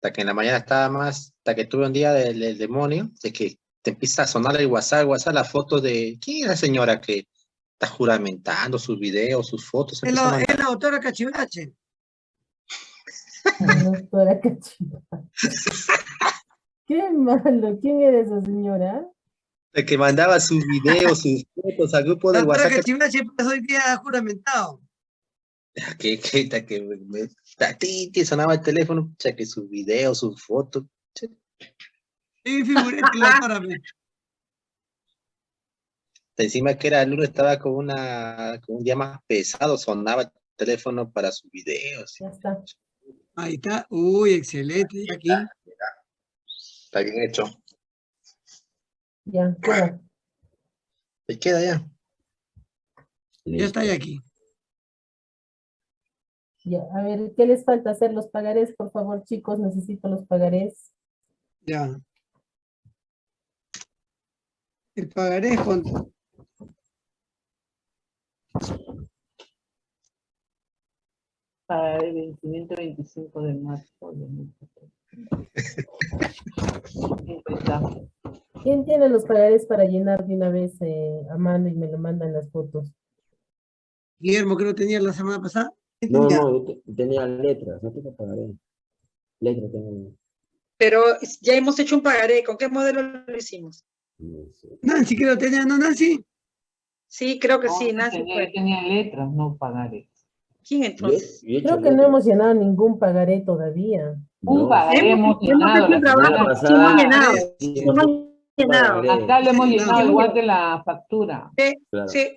Hasta que en la mañana estaba más, hasta que tuve un día del, del demonio, de que te empieza a sonar el WhatsApp, el WhatsApp, la foto de, ¿quién es la señora que está juramentando sus videos, sus fotos? Es la, es la doctora Cachivache. La doctora Cachivache. Qué malo, ¿quién era esa señora? de que mandaba sus videos, sus fotos al grupo La de doctora WhatsApp. Cachivache pasó hoy día juramentado. Que, que, que, que me, ti, ti, sonaba el teléfono, pucha, que sus videos, sus fotos. Sí, figuré la doctora me- Encima que era el lunes, estaba con, una, con un día más pesado, sonaba el teléfono para sus videos. Ya está. Ahí está. Uy, excelente. Aquí. Está bien hecho. Ya, queda. Se queda ya. Ya está ahí aquí. Ya, a ver, ¿qué les falta hacer? Los pagarés, por favor, chicos, necesito los pagarés. Ya. El pagaré es con... para el vencimiento 25 de marzo de 2014. ¿Quién tiene los pagarés para llenar de una vez eh, a mano y me lo mandan las fotos? Guillermo, que no tenía la semana pasada. ¿Qué No, no, yo te- tenía letras, no tengo pagaré. Letras tengo. Pero ya hemos hecho un pagaré. ¿Con qué modelo lo hicimos? no sé. Nancy, que lo tenía, ¿no, Nancy? Sí, creo que No, sí, Nancy tenía, fue. tenía letras, no pagaré. ¿Quién entonces? yo he hecho Creo que no hemos llenado ningún pagaré todavía. Un No, pagaré hemos Hemos- hemos llenado. un trabajo, sí, hemos llenado. sí, Hemos llenado. Acá le hemos Sí, llenado igual que la factura. Claro. Sí,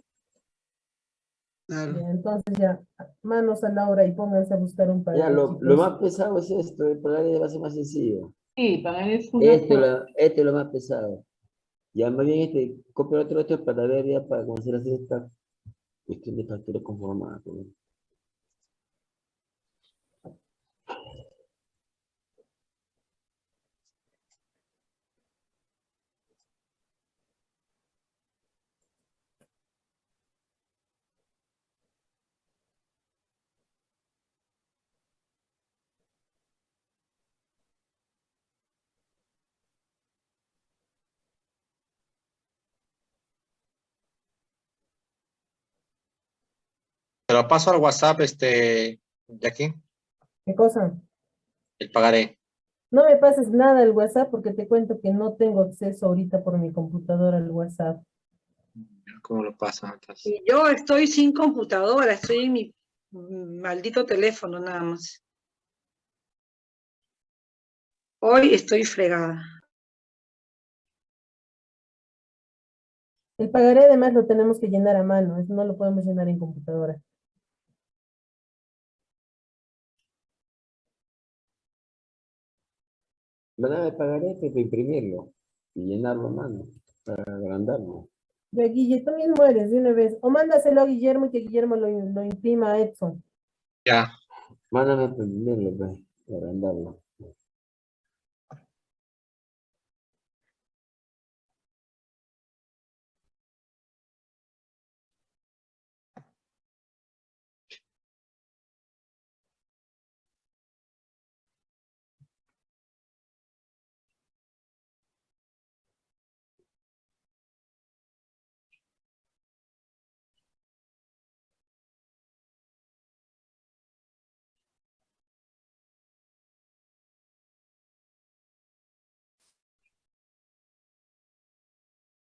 Claro. Entonces ya, manos a la obra y pónganse a buscar un pagaré. Ya, lo, lo más pesado es esto, el pagaré va a ser más sencillo. Sí, pagaré es una Este, este es lo más pesado. Ya más bien este, copia otro otro para ver ya para conocer así esta cuestión de factura conformada. Te lo paso al WhatsApp, este, de aquí, ¿Qué cosa? el pagaré. No me pases nada al WhatsApp porque te cuento que no tengo acceso ahorita por mi computadora al WhatsApp. ¿Cómo lo y yo estoy sin computadora, estoy en mi maldito teléfono nada más. Hoy estoy fregada. El pagaré además lo tenemos que llenar a mano, eso no lo podemos llenar en computadora. El pagaré pues, para imprimirlo y llenarlo a mano, para agrandarlo. Ya, Guille, tú mismo eres de una vez. O mándaselo a Guillermo y que Guillermo lo, lo imprima a Edson. Ya, Mándame imprimirlo, pues, para agrandarlo.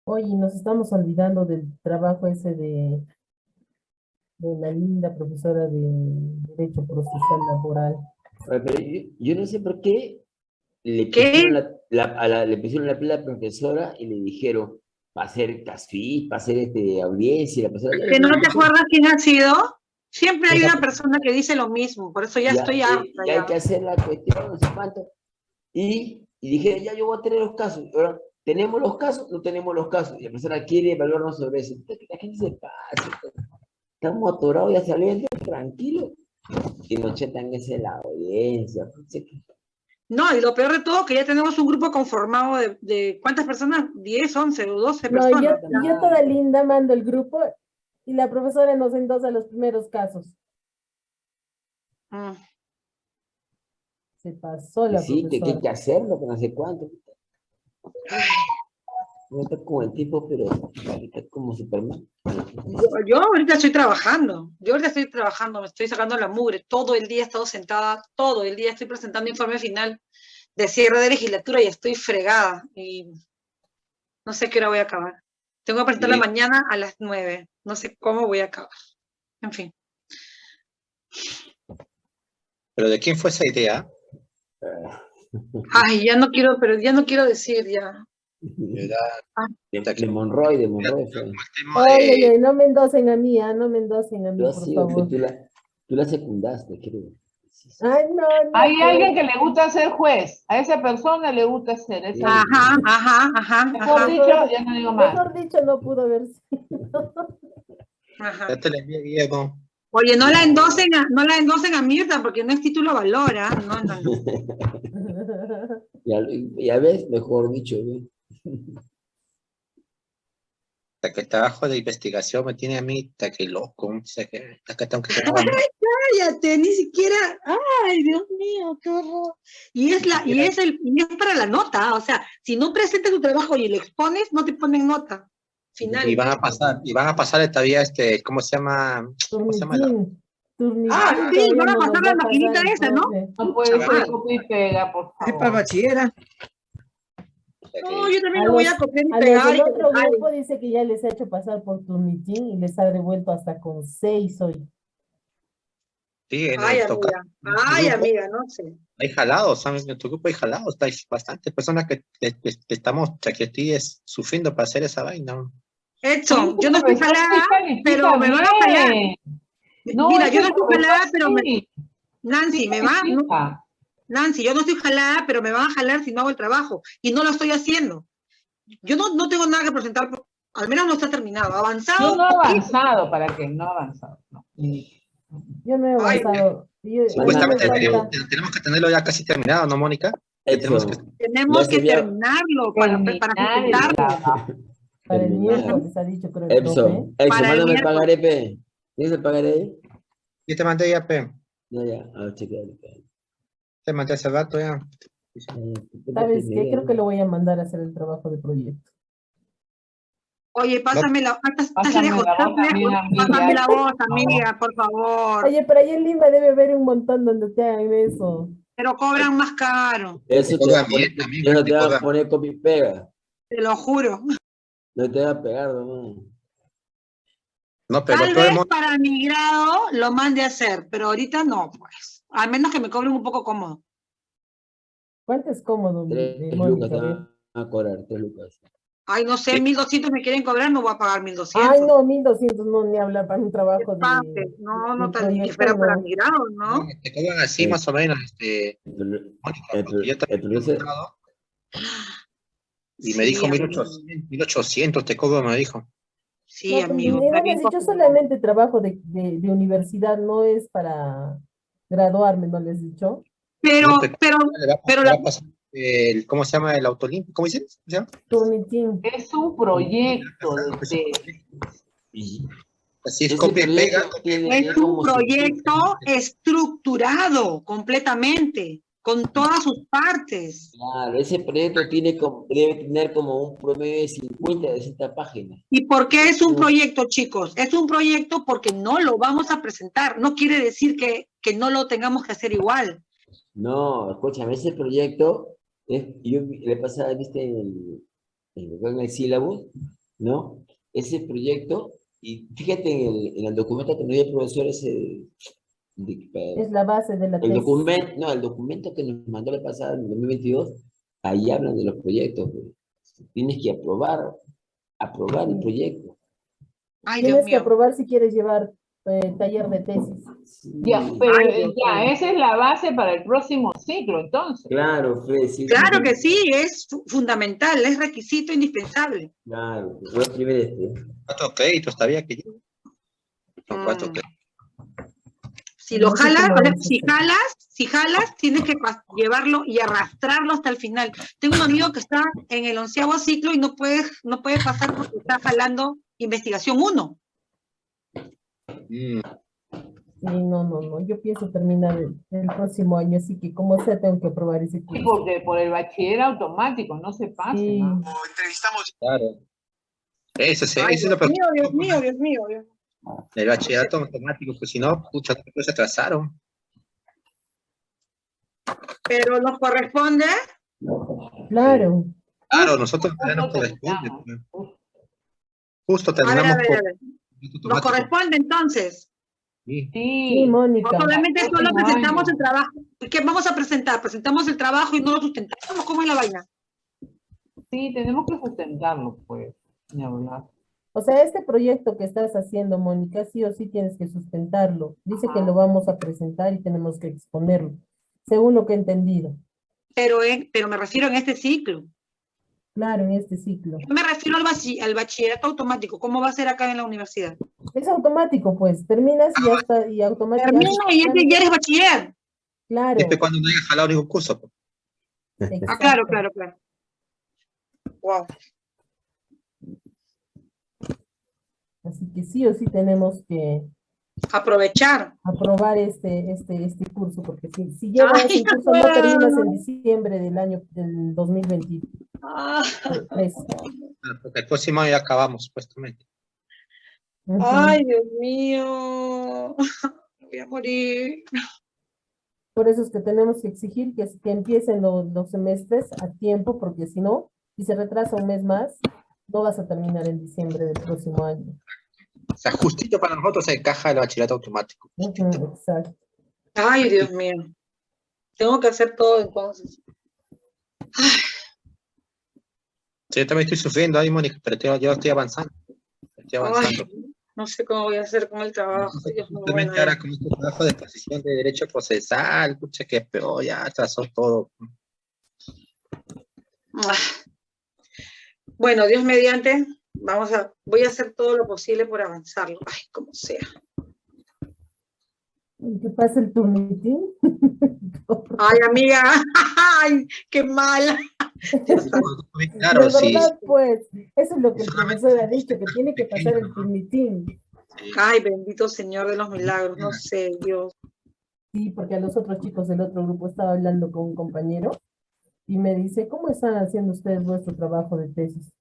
Oye, nos estamos olvidando del trabajo ese de, de la linda profesora de Derecho Procesal Laboral. Yo, no sé por qué le ¿Qué? pusieron la, la- a la- le pusieron la pila a la profesora y le dijeron para hacer casfis, para hacer este, audiencia. y La profesora, ¿Que no te "Ya, acuerdas quién ha sido? Siempre hay una persona que dice lo mismo, por eso ya, estoy eh, harta. ya hay ya. que hacer la cuestión, no sé cuánto. Y, y dije, ya yo voy a tener los casos. Ahora, ¿tenemos los casos? No tenemos los casos. Y la persona quiere evaluarnos sobre eso. Entonces, La gente se pasa. Estamos atorados ya saliendo tranquilo. Y nos chetan esa la audiencia. No, y lo peor de todo, que ya tenemos un grupo conformado de, de ¿cuántas personas? 10, 11 o 12 No, yo, personas. yo toda linda mando el grupo y la profesora nos endosa los primeros casos. Mm. Se pasó la Sí, que, que hay que hacerlo, que no sé cuánto. No está como el tipo, pero está como Superman. Yo, yo ahorita estoy trabajando, yo ahorita estoy trabajando, me estoy sacando la mugre, todo el día he estado sentada, todo el día estoy presentando informe final de cierre de legislatura y estoy fregada y no sé qué hora voy a acabar. Tengo que presentar la mañana a las nueve, no sé cómo voy a acabar. En fin, ¿Pero de quién fue esa idea? Ay, ya no quiero, pero ya no quiero decir ya. Era De, de Monroy, de Monroy. Oye, de- no me endosen a mí, ah, no me endosen a mí, Yo por sí, favor. tú la, tú la secundaste, creo. Ay, no, no. Hay alguien que le gusta ser juez. A esa persona le gusta ser. esa- Sí. Ajá, ajá, ajá, Mejor ajá, dicho, ya no digo más. Mejor dicho, no pudo haber sido. ajá. Ya te la envié, Diego. Oye, no la endosen a, no la endosen a Mirta porque no es título valora, no, no, no. Ya, ya ves, mejor dicho. Hasta que el trabajo de investigación me tiene a mí, hasta que loco, sea que, hasta que tengo que. Cállate, ni siquiera, ay, Dios mío, qué horror. Y es la, y es el, y es para la nota, o sea, si no presentas tu trabajo y lo expones, no te ponen nota. Final. Y van a pasar, y van a pasar todavía este, ¿cómo se llama? ¿Cómo se llama? Ah, sí, van a pasar la maquinita esa, ¿no? No puede ser copia y pega, por Es para el favor. bachillera. No, yo también lo voy a copiar y pegar. del y otro grupo dice que ya les ha hecho pasar por Turnitín y les ha devuelto hasta con seis hoy. sí, en Ay, el amiga, ay, amiga, no sé. hay jalados, ¿sabes? En tu grupo hay jalados, hay bastantes personas que, estamos, que estoy es- sufriendo para hacer esa vaina. Edson, yo no estoy jalada, pero me van a jalar. No, Mira, yo no estoy jalada, pero me, Nancy, sí me va, no. Nancy, yo no estoy jalada, pero me van a jalar si no hago el trabajo. Y no lo estoy haciendo. Yo no, no tengo nada que presentar, al menos no está terminado. Avanzado. Yo no he avanzado, ¿para qué? No he avanzado. No. Yo no he Ay, avanzado. Yo- Supuestamente tenemos, tenemos que tenerlo ya casi terminado, ¿no, Mónica? Tenemos que- Tenemos terminarlo para, para. Para el miércoles ha dicho, creo Para el mándame el pagaré, pe. ¿Tienes el pagaré ahí? Yo te mandé ya, pe. No, ya, a ver, chequealo, pe. Te mandé hace rato ya. Ay, ¿qué ¿Sabes qué? Creo que lo voy a mandar a hacer el trabajo de proyecto. Oye, pásame la, estás- lejos. Pásame la voz, Por amiga, por favor. Oye, pero ahí en Lima debe haber un montón donde te hagan eso. Pero cobran más caro, Eso te va a poner, copy pega. te lo juro. No te va a pegar, no. No, pero Tal todo el vez mundo, para mi grado lo mande a hacer, pero ahorita no, pues. Al menos que me cobren un poco cómodo. ¿Cuánto es cómodo, Tres lucas te Mónica? van a cobrar, tres lucas. Ay, no sé, 1200 me quieren cobrar, no voy a pagar 1200. Ay, no, 1200 no, ni hablar para un trabajo de... No, no tan ni fuera para mi grado, ¿no? te cobran así Sí. más o menos, este, Mónica, yo también el profesor, he preguntado, y me Sí, dijo amigo. 1800, 1800 te cobro, me dijo. Sí, No, pero amigo. costoso. solamente trabajo de, de, de universidad, no es para graduarme, ¿no les he dicho? Pero, No, pero- pero, va la- el, ¿cómo se llama el autolímpico? ¿Cómo dices? ¿Cómo se llama? Turnitín. Es un proyecto de, y Así es, ese copia y pega. es un proyecto estructurado completamente, con todas sus partes. Claro, ese proyecto tiene como, debe tener como un promedio de 50, de 60 páginas. ¿Y por qué es un proyecto, chicos? Es un proyecto porque no lo vamos a presentar. No quiere decir que, que no lo tengamos que hacer igual. No, escúchame, ese proyecto, es, yo le pasaba, viste, en el, en el, sílabus, ¿no? Ese proyecto, y fíjate en el, en el documento que nos dio el profesor ese, Es la base de la el tesis. documento, no, el documento que nos mandó la pasada en 2022, ahí hablan de los proyectos, pues. Tienes que aprobar, aprobar el proyecto. Ay, Dios Tienes que mío. aprobar si quieres llevar eh, taller de tesis. ya, pero Ay, eh, ya, esa es la base para el próximo ciclo, entonces. Claro, Fred, sí. Claro que sí, es fu- fundamental, es requisito indispensable. Claro, voy a escribir este. Cuatro créditos todavía que yo. Son cuatro Mm. créditos. Si lo No jalas, o sea, si jalas, si jalas, tienes que llevarlo y arrastrarlo hasta el final. Tengo un amigo que está en el onceavo ciclo y no puede, no puede pasar porque está jalando investigación 1. Mm, Sí, no, no, no. Yo pienso terminar el, el próximo año, así que como sea tengo que aprobar ese Sí, curso. porque por el bachiller automático, no se pase, Sí. ¿no? Claro. Eso, sí, Ay, eso es lo Dios mío, Dios mío, Dios mío, Dios. El bachillerato automático, pues si no, pucha, pues se atrasaron. Pero nos corresponde, Claro. Claro, nosotros ya nos Justo corresponde. terminamos. pues. Justo a ver, a terminamos ver, a ver. Nos corresponde entonces. Sí. Sí, Mónica. Solamente solo presentamos el trabajo. ¿Qué vamos a presentar? Presentamos el trabajo y no lo sustentamos. ¿Cómo es la vaina? sí, tenemos que sustentarlo, pues, ni hablar. O sea, este proyecto que estás haciendo, Mónica, sí o sí tienes que sustentarlo. Dice que lo vamos a presentar y tenemos que exponerlo, según lo que he entendido. Pero, en- pero me refiero en este ciclo. Claro, en este ciclo. Yo me refiero al, bachi- al bachillerato automático. ¿Cómo va a ser acá en la universidad? Es automático, pues. Terminas y ya está, y automáticamente. Termina y ya eres bachiller. Claro. Después cuando no haya jalado ningún curso. pues. Ah, claro, claro, claro. Wow. Así que sí o sí tenemos que Aprovechar. aprobar este, este, este curso, porque si, si llevas el curso no terminas en diciembre del año del 2023. Ah, Claro, Porque el próximo año ya acabamos, supuestamente. Ujú. ay, Dios mío. Voy a morir. Por eso es que tenemos que exigir que, que empiecen los, los semestres a tiempo, porque si no, si se retrasa un mes más, no vas a terminar en diciembre del próximo año. O sea, justito para nosotros encaja el bachillerato automático. Exacto. Ay, Dios mío. Tengo que hacer todo entonces. Sí, yo también estoy sufriendo ahí, Mónica, pero yo, yo estoy avanzando. Estoy Ay, avanzando. no sé cómo voy a hacer con el trabajo. Simplemente ahora con este trabajo de exposición de derecho procesal, pucha, que peor, ya atrasó todo. Ah. Bueno, Dios mediante, vamos a, voy a hacer todo lo posible por avanzarlo. Ay, como sea. ¿Qué pasa el turnitín? Ay, amiga, ay, qué mal. Claro, de sí. verdad, pues, eso es lo que el profesor ha dicho, que tiene que pasar el turnitín. sí. Ay, bendito Señor de los milagros, no sé, Dios. Sí, porque a los otros chicos del otro grupo estaba hablando con un compañero y me dice, ¿cómo están haciendo ustedes vuestro trabajo de tesis?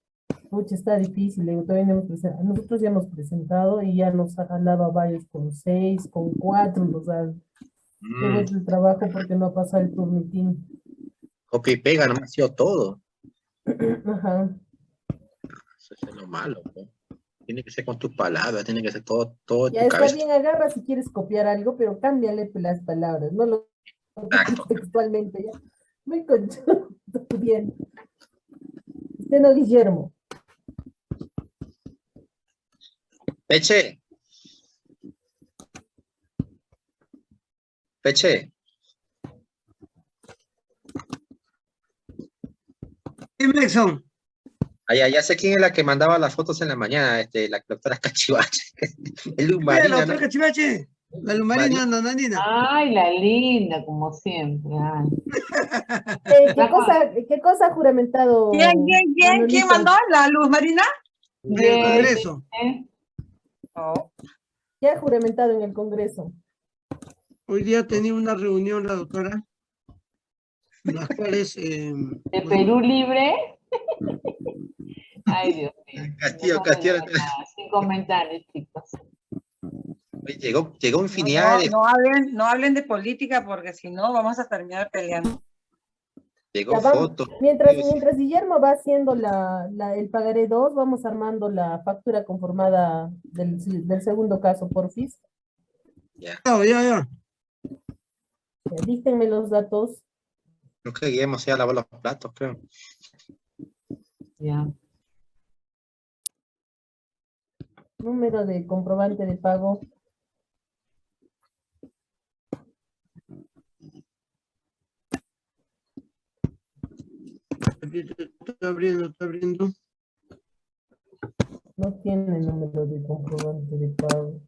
Pucha, está difícil, digo, todavía no hemos presentado. Nosotros ya hemos presentado y ya nos ha jalado a varios con seis, con cuatro, nos han Mm, hecho el trabajo porque no ha pasado el turnitín. y pega, no me ha sido todo. Ajá. Eso es lo malo. pues. Tiene que ser con tus palabras, tiene que ser todo, todo Ya tu está cabeza. bien, agarra si quieres copiar algo, pero cámbiale las palabras, no lo textualmente ya. Muy conchudo, bien. Usted no, Guillermo. Peche. Peche, Exxon. allá, ya sé quién es la que mandaba las fotos en la mañana, este, la doctora Cachivache. El Mira, la ¿no? cachivache. La lumarina, nananina. Ay, la linda, como siempre. ay. Eh, ¿qué, cosa, ¿Qué cosa ha juramentado? ¿Quién, quién, quién, quién mandó la luz, Marina? Del. Congreso. ¿Eh? ¿Qué ha juramentado en el Congreso? Hoy día tenía una reunión la doctora, en las cuales... eh, ¿De bueno, Perú libre? Ay, Dios mío. Castillo, No Castillo. Sin comentarios, chicos. Llegó, llegó No, infinidad de, no hablen, no hablen de política porque si no vamos a terminar peleando. llegó vamos. fotos. Mientras, mientras Guillermo va haciendo la, la- el pagaré 2, vamos armando la factura conformada del, del segundo caso, porfis. Ya. ya, ya, ya. Ya, Díctenme los datos. Creo que Guillermo ya lavó los platos, creo. Ya. Número de comprobante de pago. Está abriendo, está abriendo. No tiene número de comprobante de pago.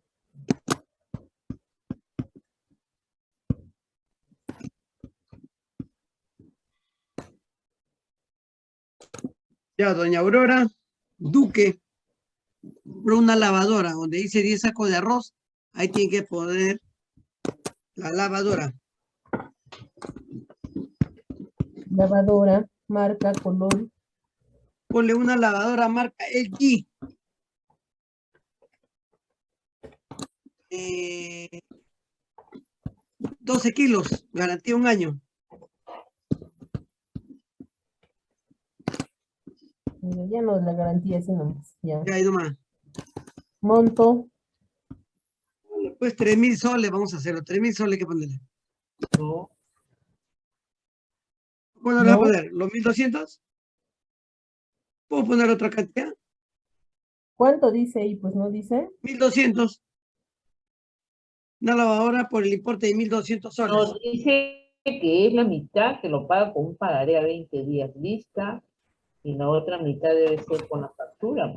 Ya, doña Aurora Duque, compró una lavadora donde dice 10 sacos de arroz. Ahí tiene que poner La lavadora. Lavadora, marca, color, Ponle una lavadora marca LG. Eh, 12 kilos, garantía un año. Ya no la garantía, sino más. Ya. Ya hay nomás. Monto, Pues 3 mil soles, vamos a hacerlo. 3 mil soles que ponerle. No, ¿Cuándo le va a poner? ¿Los 1200? ¿Puedo poner otra cantidad? ¿cuánto dice ahí? Pues no dice. 1200. Una lavadora por el importe de 1200 soles. nos dice que es la mitad que lo paga con un pagaré a 20 días lista y la otra mitad debe ser con la factura.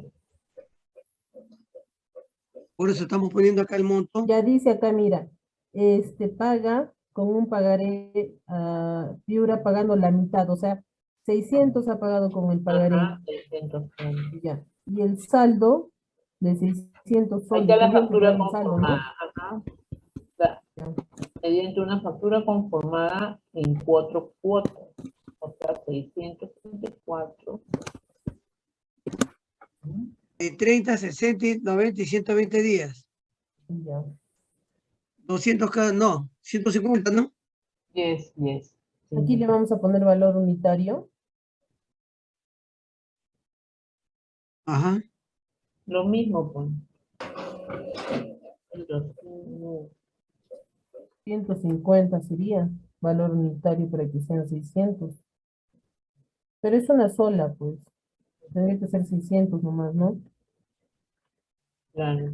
Por eso estamos poniendo acá el monto. Ya dice acá, mira, este paga con un pagaré a Piura pagando la mitad, o sea, 600 ha pagado con el pagaré. Ajá, 600 soles. Ya. Y el saldo de 600 Ahí soles. está la factura saldo, ¿no? conformada. ajá. Mediante una factura conformada en cuatro cuotas. O sea, 634. De 30, 60, 90 y 120 días. Ya. 200 cada, no, 150, ¿no? Yes, yes. Aquí le vamos a poner valor unitario. Ajá. Lo mismo, pues. Los- no, 150 sería valor unitario para que sean 600. Pero es una sola, pues. Tendría que ser 600 nomás, ¿no? Claro.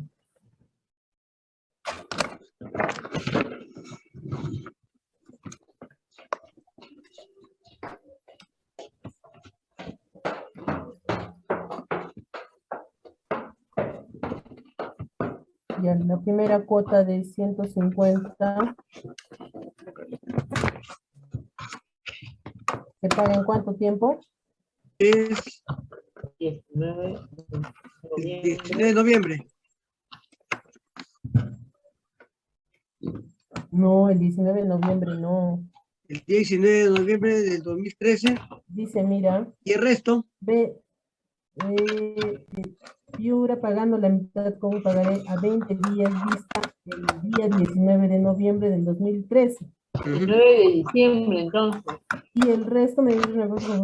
Ya, la primera cuota de 150. ¿Se paga en cuánto tiempo? Es 19 de noviembre. No, el 19 de noviembre no. El 19 de noviembre del 2013. Dice, mira, Y el resto, ve, eh, Piura pagando la mitad un pagaré a 20 días vista el día 19 de noviembre del 2013. 19 de diciembre, entonces. Y el resto me dice una cosa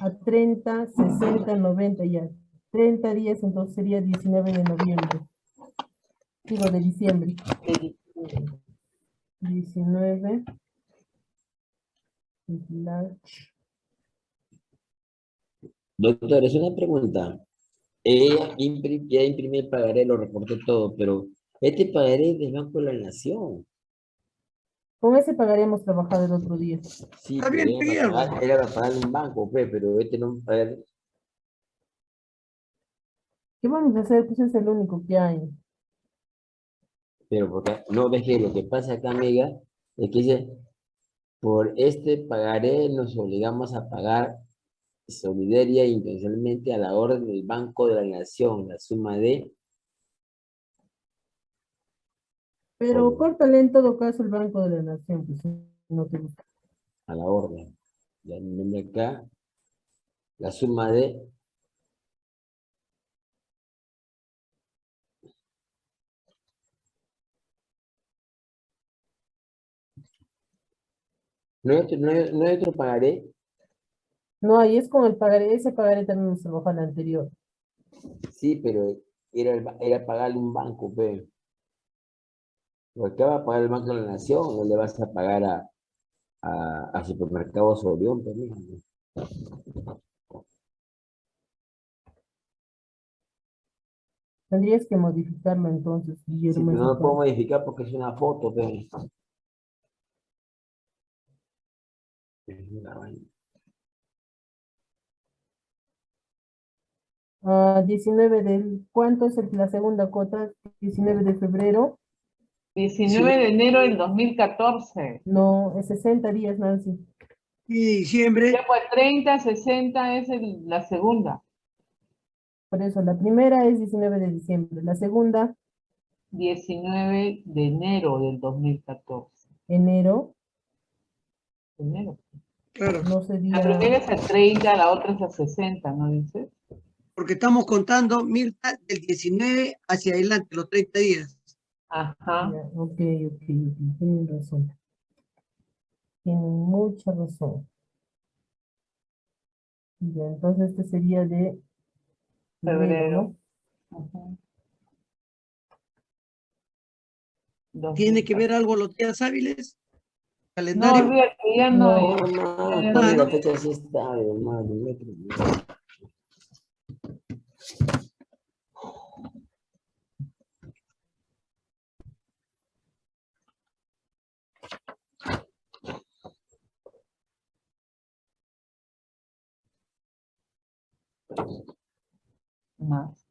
a 30, 60, 90 ya. 30 días, entonces sería 19 de noviembre. Digo, de diciembre. de diciembre. 19. slash, Doctor, es una pregunta. Ella ya imprimió el pagaré, lo reporté todo, pero este pagaré es del Banco de la Nación. Con ese pagaré hemos trabajado el otro día. Sí, Está pero bien, era para pagar- era para pagarle un banco, pues, pero este no, a ver, ¿Qué vamos a hacer? Pues es el único que hay. Pero porque no ves que lo que pasa acá, amiga, es que dice, por este pagaré nos obligamos a pagar solidaria e intencionalmente a la orden del Banco de la Nación, la suma de, Pero córtale en todo caso el Banco de la Nación, pues no te a la orden. Ya nombre acá, la suma de No hay, otro, no, hay, no hay otro pagaré, No, ahí es con el pagaré, ese pagaré también se bajó al anterior. sí, pero era, el era pagarle un banco, pero. Porque va a pagar el Banco de la Nación, no le vas a pagar a, a, a Supermercados Orión, mijo. Tendrías que modificarlo entonces, Sí, Guillermo. pero no lo puedo modificar porque es una foto, pero. Es una vaina. Ah, 19 del, ¿cuánto es el- la segunda cuota? 19 de febrero. 19 de enero del 2014. No, es 60 días, Nancy. y diciembre, Ya pues 30, 60 es el- la segunda. Por eso, la primera es 19 de diciembre. La segunda, 19 de enero del 2014. enero, Primero. Claro, no La sería, primera es a 30, la otra es a 60, ¿no dices? porque estamos contando, Mirta, del 19 hacia adelante, los 30 días. Ajá. ok, ok, ok, tienen razón. Tienen mucha razón. Ya, entonces este sería de Febrero. ¿Tiene que ver algo los días hábiles? No, ¿Calendario? ya no. No. ya- no. la fecha así está, hermano. no hay problema. Más.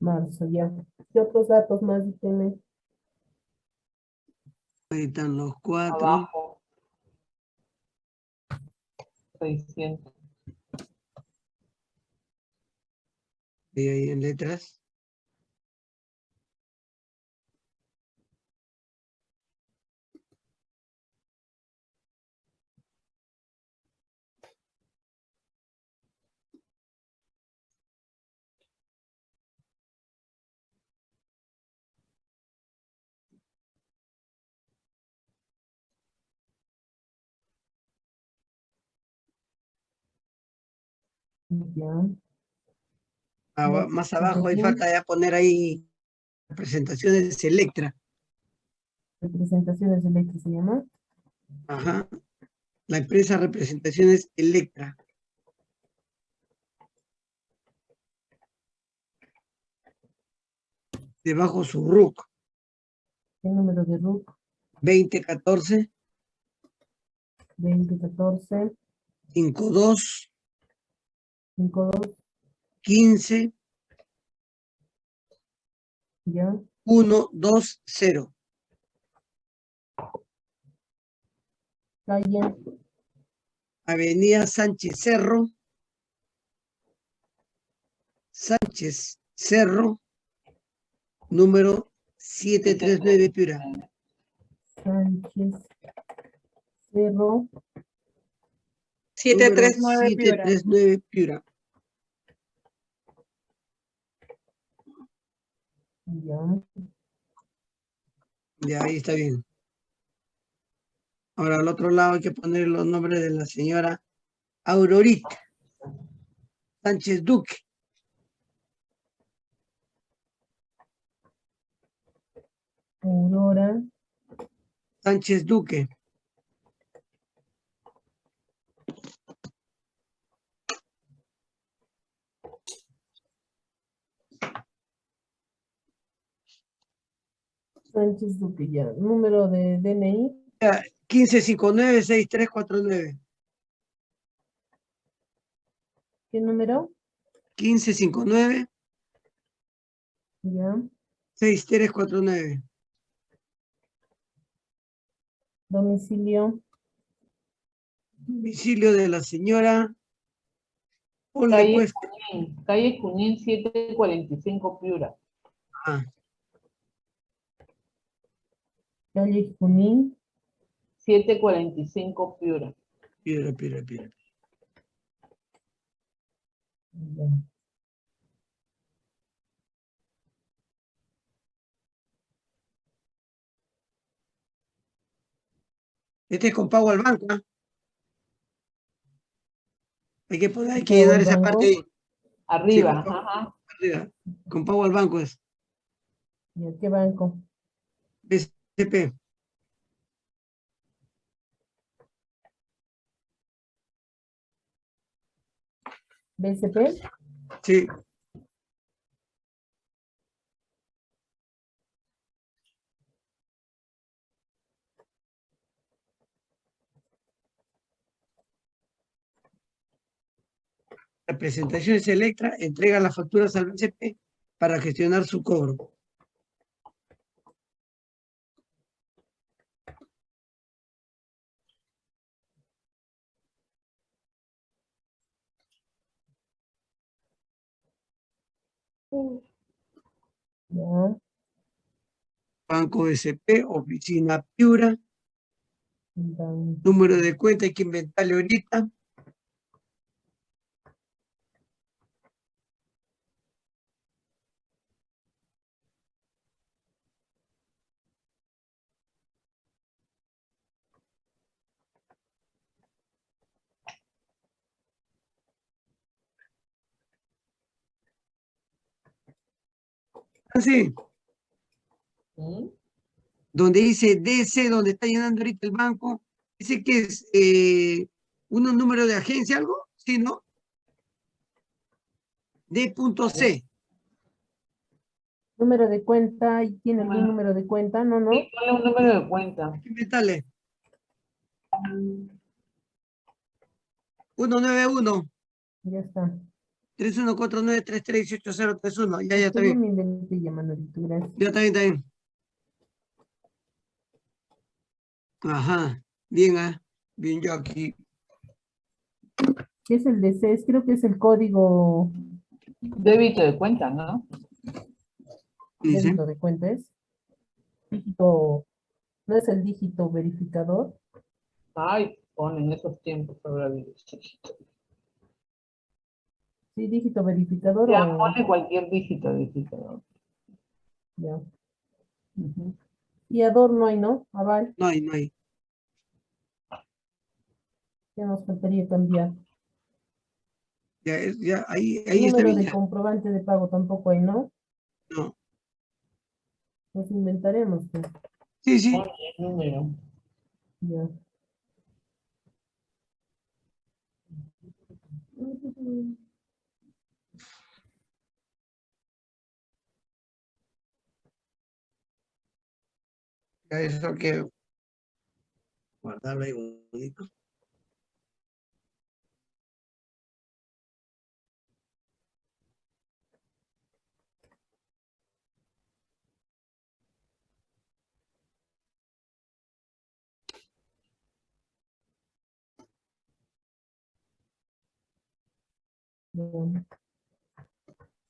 Marzo, ya. ¿Qué otros datos más tienen? Ahí están los cuatro. Abajo. 600. Y ahí en letras. Más abajo, ujú. falta ya poner ahí presentaciones de Electra. Representaciones eléctricas se llama. Ajá. La empresa Representaciones Electra. Debajo su RUC ¿Qué número de RUC? 2014 2014 52 52 15 ya. 120. Calle Avenida Sánchez Cerro. Sánchez Cerro. Número 739 Piura. Sánchez Cerro 739 Piura. 739 Piura. ya. Ya, ahí está bien. Ahora al otro lado hay que poner los nombres de la señora Aurorita Sánchez Duque. Aurora Sánchez Duque. Sánchez Duque ya. Número de DNI 1559-6349. ¿qué número? 1559 Ya. 6349. Domicilio Domicilio de la señora. Calle pues. Junín, calle Junín 745 Piura. ah, calle Junín 745 Piura. piedra, piedra, piedra. ya. Este es con pago al banco. ¿ah? Hay que poner, hay que ¿Pago al esa parte ahí, Arriba, por favor. ajá. arriba. Con pago al banco es. ¿Y a qué banco? BCP. BCP Sí. Representaciones Electra entrega las facturas al BCP para gestionar su cobro. Ya. Banco SP, oficina Piura, número de cuenta hay que inventarle ahorita. Así, ¿Mm? donde dice DC, donde está llenando ahorita el banco, dice que es eh, un número de agencia, algo, ¿sí, no? D.C. Número de cuenta, ¿y tiene algún Bueno. número de cuenta? No, no. Sí, ponle un número de cuenta. Hay que inventarle. 191 Ya está. 3149 338031. Ya, ya está Yo bien. me inventé ya, gracias. Ya está bien, está bien. Ajá. Bien, ah. Bien, yo aquí. ¿Qué es el DC? Es- Creo que es el código Débito de cuenta, ¿no? Débito de cuenta. Es dígito, no es el dígito verificador. Ay, ponen esos tiempos ahora. Sí, dígito verificador. Ya, o- pone cualquier dígito, dígito. ya. Ujú. Y adorno hay, ¿no? Aval, No hay, no hay. ya nos faltaría cambiar. Ya, es- ya, ahí, ahí está Número de ya. comprobante de pago tampoco hay, ¿no? No. Nos inventaremos, pues. Sí, sí. El número. Ya. Eso que guardarlo ahí bonito.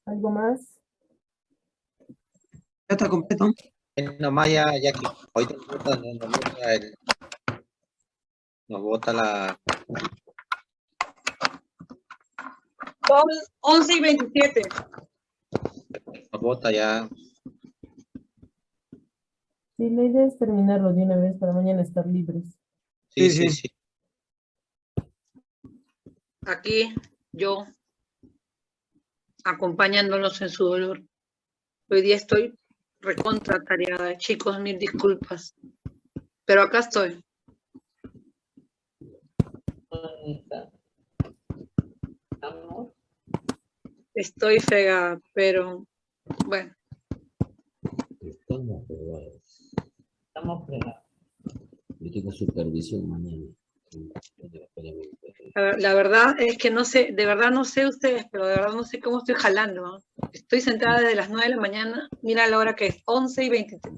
¿Algo más? Ya está completo. Nomás ya, ya que hoy nos bota, nos, el, nos bota la, Son 11 y 27. nos bota ya, Sí, la idea es terminarlo de una vez para mañana estar libres. sí, Sí, sí, sí. sí. Aquí yo acompañándolos en su dolor. Hoy día estoy recontra tareada, chicos, mil disculpas. Pero acá estoy. Ahí está. Estamos. Estoy fregada, pero bueno, Estamos fregados. Estamos fregados. Yo tengo supervisión mañana. La, la verdad es que no sé, de verdad no sé ustedes, pero de verdad no sé cómo estoy jalando. Estoy sentada desde las 9 de la mañana, mira la hora que es, 11 y 23.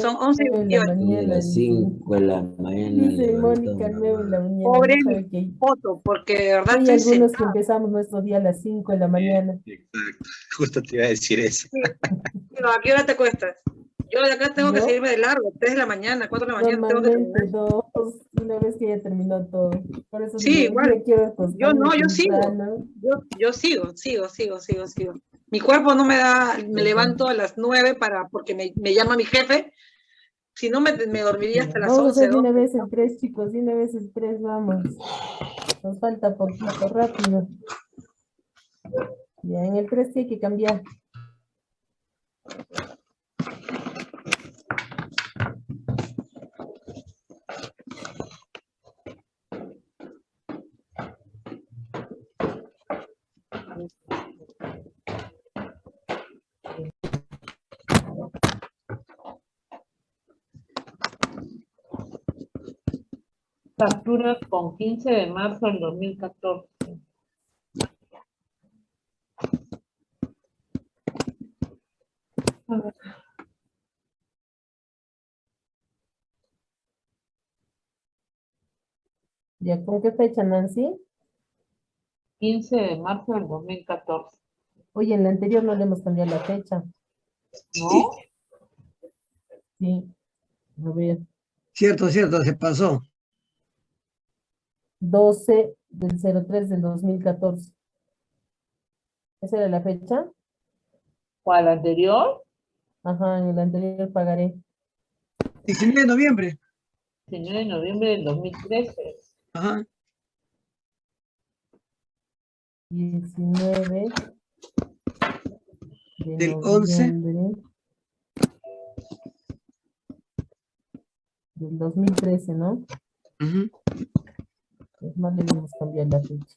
Son 11 y Nueve de la 28. De mañana. las dice. 5 de la mañana. Dice Mónica, levantado, 9 de la mañana. Pobre no sabe que hay- Foto, porque de verdad Hay algunos que empezamos nuestro día a las 5 de la mañana. Exacto, justo te iba a decir eso. Pero, ¿A qué hora te acuestas? Yo de acá tengo que seguirme de largo, 3 de la mañana, 4 de la mañana tengo que terminar. dos, una vez que ya terminó todo. Por eso Sí, igual. Yo no, yo sigo. Yo, yo sigo, sigo, sigo, sigo, sigo. Mi cuerpo no me da, me levanto a las 9 para, porque me, me llama mi jefe. Si no, me, me dormiría hasta las Vamos a 11, hacer de una 12. vez el 3, chicos, una vez el 3, vamos. Nos falta poquito, rápido. Ya, en el 3 sí hay que cambiar. Facturas con 15 de marzo del 2014. A ver, Ya, ¿con qué fecha, Nancy? 15 de marzo del 2014. Oye, en la anterior no le hemos cambiado la fecha. ¿No? Sí. A ver, Cierto, cierto, se pasó. 12 del 03 del 2014. ¿Esa era la fecha? ¿Cuál anterior? Ajá, en el anterior pagaré. 19 de noviembre. 19 de noviembre del 2013. Ajá. 19 de Del 11. noviembre Del 2013, ¿no? Ujú. Es más, debemos cambiar la fecha.